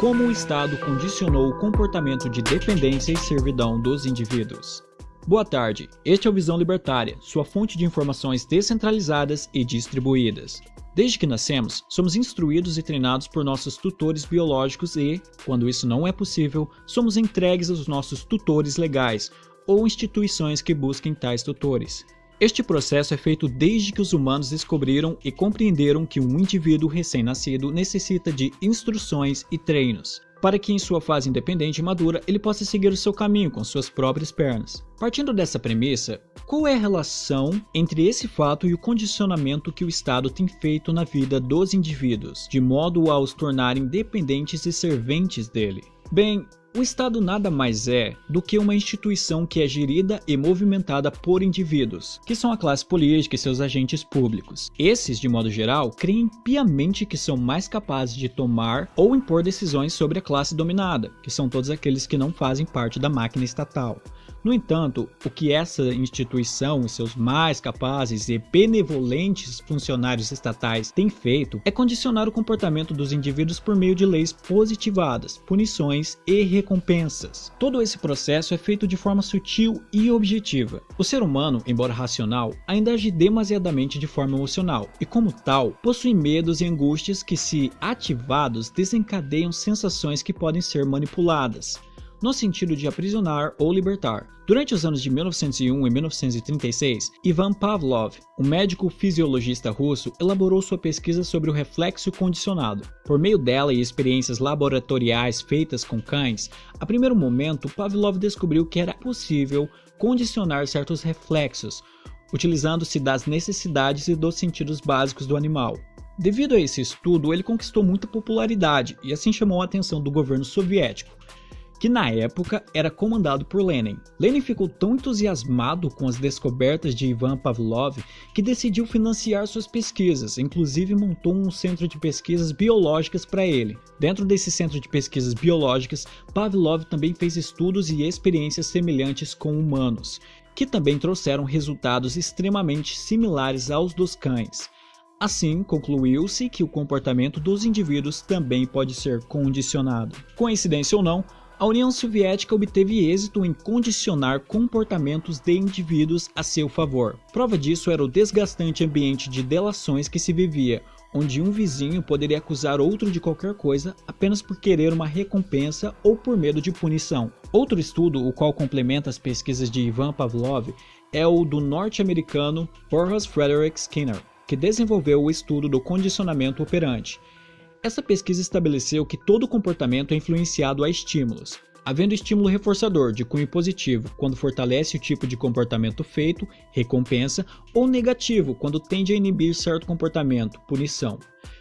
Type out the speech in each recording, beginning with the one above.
como o Estado condicionou o comportamento de dependência e servidão dos indivíduos. Boa tarde, este é o Visão Libertária, sua fonte de informações descentralizadas e distribuídas. Desde que nascemos, somos instruídos e treinados por nossos tutores biológicos e, quando isso não é possível, somos entregues aos nossos tutores legais ou instituições que busquem tais tutores. Este processo é feito desde que os humanos descobriram e compreenderam que um indivíduo recém-nascido necessita de instruções e treinos, para que em sua fase independente e madura ele possa seguir o seu caminho com suas próprias pernas. Partindo dessa premissa, qual é a relação entre esse fato e o condicionamento que o Estado tem feito na vida dos indivíduos, de modo a os tornarem dependentes e serventes dele? Bem, o Estado nada mais é do que uma instituição que é gerida e movimentada por indivíduos, que são a classe política e seus agentes públicos. Esses, de modo geral, creem piamente que são mais capazes de tomar ou impor decisões sobre a classe dominada, que são todos aqueles que não fazem parte da máquina estatal. No entanto, o que essa instituição e seus mais capazes e benevolentes funcionários estatais têm feito é condicionar o comportamento dos indivíduos por meio de leis positivadas, punições e recompensas. Todo esse processo é feito de forma sutil e objetiva. O ser humano, embora racional, ainda age demasiadamente de forma emocional e, como tal, possui medos e angústias que, se ativados, desencadeiam sensações que podem ser manipuladas no sentido de aprisionar ou libertar. Durante os anos de 1901 e 1936, Ivan Pavlov, um médico fisiologista russo, elaborou sua pesquisa sobre o reflexo condicionado. Por meio dela e experiências laboratoriais feitas com cães, a primeiro momento Pavlov descobriu que era possível condicionar certos reflexos, utilizando-se das necessidades e dos sentidos básicos do animal. Devido a esse estudo, ele conquistou muita popularidade e assim chamou a atenção do governo soviético que na época era comandado por Lenin. Lenin ficou tão entusiasmado com as descobertas de Ivan Pavlov que decidiu financiar suas pesquisas, inclusive montou um centro de pesquisas biológicas para ele. Dentro desse centro de pesquisas biológicas, Pavlov também fez estudos e experiências semelhantes com humanos, que também trouxeram resultados extremamente similares aos dos cães. Assim, concluiu-se que o comportamento dos indivíduos também pode ser condicionado. Coincidência ou não, a União Soviética obteve êxito em condicionar comportamentos de indivíduos a seu favor. Prova disso era o desgastante ambiente de delações que se vivia, onde um vizinho poderia acusar outro de qualquer coisa apenas por querer uma recompensa ou por medo de punição. Outro estudo, o qual complementa as pesquisas de Ivan Pavlov, é o do norte-americano Forrest Frederick Skinner, que desenvolveu o estudo do condicionamento operante. Essa pesquisa estabeleceu que todo comportamento é influenciado a estímulos, havendo estímulo reforçador de cunho positivo quando fortalece o tipo de comportamento feito, recompensa, ou negativo quando tende a inibir certo comportamento, punição.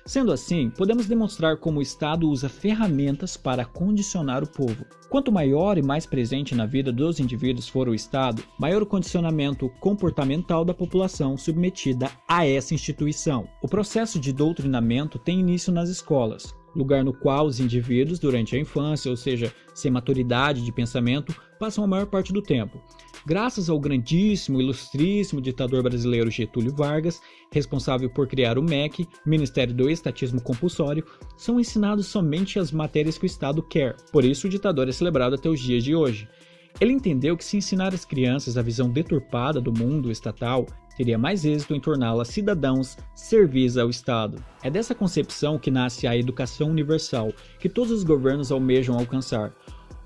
Sendo assim, podemos demonstrar como o Estado usa ferramentas para condicionar o povo. Quanto maior e mais presente na vida dos indivíduos for o Estado, maior o condicionamento comportamental da população submetida a essa instituição. O processo de doutrinamento tem início nas escolas, lugar no qual os indivíduos, durante a infância, ou seja, sem maturidade de pensamento, passam a maior parte do tempo. Graças ao grandíssimo, ilustríssimo ditador brasileiro Getúlio Vargas, responsável por criar o MEC, Ministério do Estatismo Compulsório, são ensinados somente as matérias que o Estado quer, por isso o ditador é celebrado até os dias de hoje. Ele entendeu que se ensinar às crianças a visão deturpada do mundo estatal, teria mais êxito em torná-las cidadãos servis ao Estado. É dessa concepção que nasce a educação universal, que todos os governos almejam alcançar,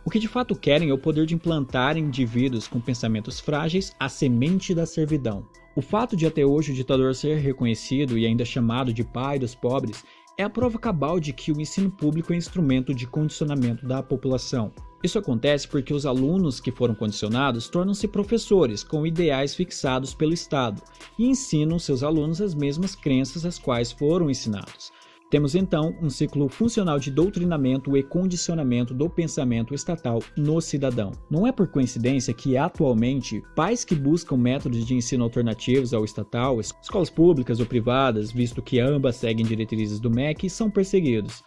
o que de fato querem é o poder de implantar em indivíduos com pensamentos frágeis a semente da servidão. O fato de até hoje o ditador ser reconhecido e ainda chamado de pai dos pobres é a prova cabal de que o ensino público é instrumento de condicionamento da população. Isso acontece porque os alunos que foram condicionados tornam-se professores com ideais fixados pelo Estado e ensinam seus alunos as mesmas crenças às quais foram ensinados. Temos então um ciclo funcional de doutrinamento e condicionamento do pensamento estatal no cidadão. Não é por coincidência que, atualmente, pais que buscam métodos de ensino alternativos ao estatal, escolas públicas ou privadas, visto que ambas seguem diretrizes do MEC, são perseguidos.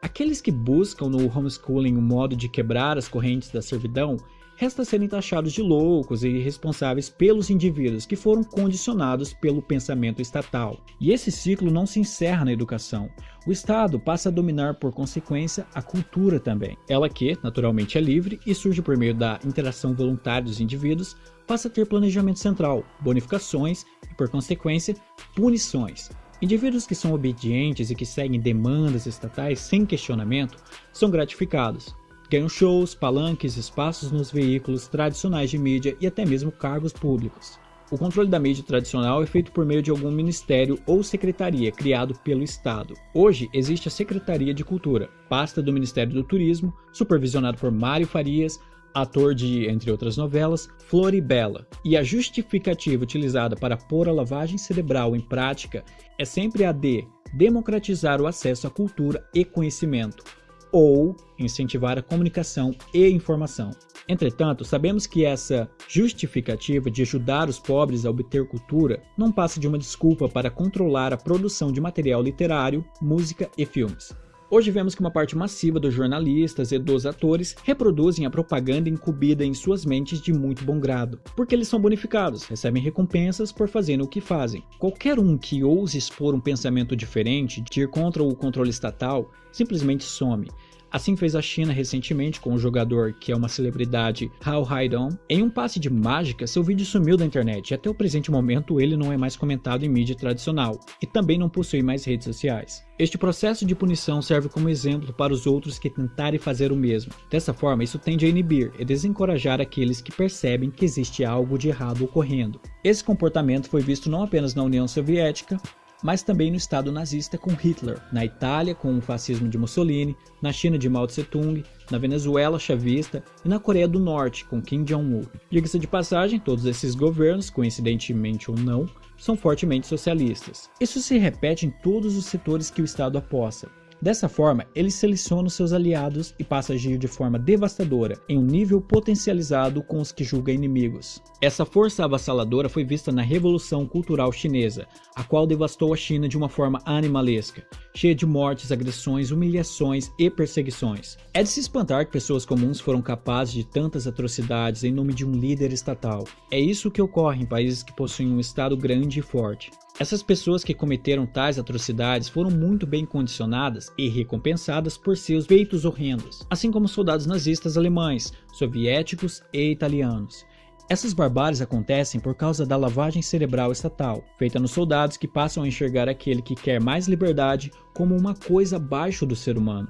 Aqueles que buscam no homeschooling um modo de quebrar as correntes da servidão resta serem taxados de loucos e irresponsáveis pelos indivíduos que foram condicionados pelo pensamento estatal. E esse ciclo não se encerra na educação. O Estado passa a dominar por consequência a cultura também. Ela que, naturalmente, é livre e surge por meio da interação voluntária dos indivíduos, passa a ter planejamento central, bonificações e, por consequência, punições. Indivíduos que são obedientes e que seguem demandas estatais sem questionamento são gratificados. Ganham shows, palanques, espaços nos veículos tradicionais de mídia e até mesmo cargos públicos. O controle da mídia tradicional é feito por meio de algum ministério ou secretaria criado pelo Estado. Hoje existe a Secretaria de Cultura, pasta do Ministério do Turismo, supervisionado por Mário Farias, ator de, entre outras novelas, Floribela. E a justificativa utilizada para pôr a lavagem cerebral em prática é sempre a de democratizar o acesso à cultura e conhecimento, ou incentivar a comunicação e informação. Entretanto, sabemos que essa justificativa de ajudar os pobres a obter cultura não passa de uma desculpa para controlar a produção de material literário, música e filmes. Hoje vemos que uma parte massiva dos jornalistas e dos atores reproduzem a propaganda incumbida em suas mentes de muito bom grado, porque eles são bonificados, recebem recompensas por fazerem o que fazem. Qualquer um que ouse expor um pensamento diferente, de ir contra o controle estatal, simplesmente some, Assim fez a China recentemente com o jogador que é uma celebridade Hao Haidong. Em um passe de mágica, seu vídeo sumiu da internet e até o presente momento ele não é mais comentado em mídia tradicional e também não possui mais redes sociais. Este processo de punição serve como exemplo para os outros que tentarem fazer o mesmo. Dessa forma, isso tende a inibir e desencorajar aqueles que percebem que existe algo de errado ocorrendo. Esse comportamento foi visto não apenas na União Soviética, mas também no Estado nazista com Hitler, na Itália com o fascismo de Mussolini, na China de Mao Tse-tung, na Venezuela chavista e na Coreia do Norte com Kim Jong-un. Diga-se de passagem, todos esses governos, coincidentemente ou não, são fortemente socialistas. Isso se repete em todos os setores que o Estado aposta, Dessa forma, ele seleciona os seus aliados e passa a agir de forma devastadora, em um nível potencializado com os que julga inimigos. Essa força avassaladora foi vista na Revolução Cultural Chinesa, a qual devastou a China de uma forma animalesca, cheia de mortes, agressões, humilhações e perseguições. É de se espantar que pessoas comuns foram capazes de tantas atrocidades em nome de um líder estatal. É isso que ocorre em países que possuem um Estado grande e forte. Essas pessoas que cometeram tais atrocidades foram muito bem condicionadas e recompensadas por seus feitos horrendos, assim como soldados nazistas alemães, soviéticos e italianos. Essas barbáries acontecem por causa da lavagem cerebral estatal, feita nos soldados que passam a enxergar aquele que quer mais liberdade como uma coisa abaixo do ser humano,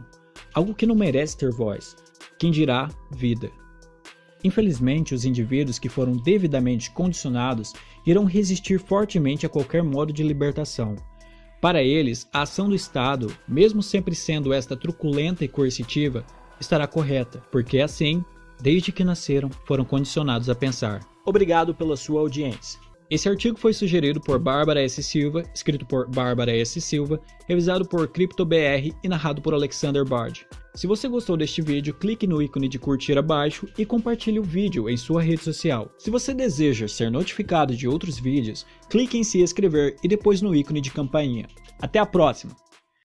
algo que não merece ter voz, quem dirá vida. Infelizmente, os indivíduos que foram devidamente condicionados irão resistir fortemente a qualquer modo de libertação. Para eles, a ação do Estado, mesmo sempre sendo esta truculenta e coercitiva, estará correta, porque assim, desde que nasceram, foram condicionados a pensar. Obrigado pela sua audiência. Esse artigo foi sugerido por Bárbara S. Silva, escrito por Bárbara S. Silva, revisado por CryptoBR e narrado por Alexander Bard. Se você gostou deste vídeo, clique no ícone de curtir abaixo e compartilhe o vídeo em sua rede social. Se você deseja ser notificado de outros vídeos, clique em se inscrever e depois no ícone de campainha. Até a próxima!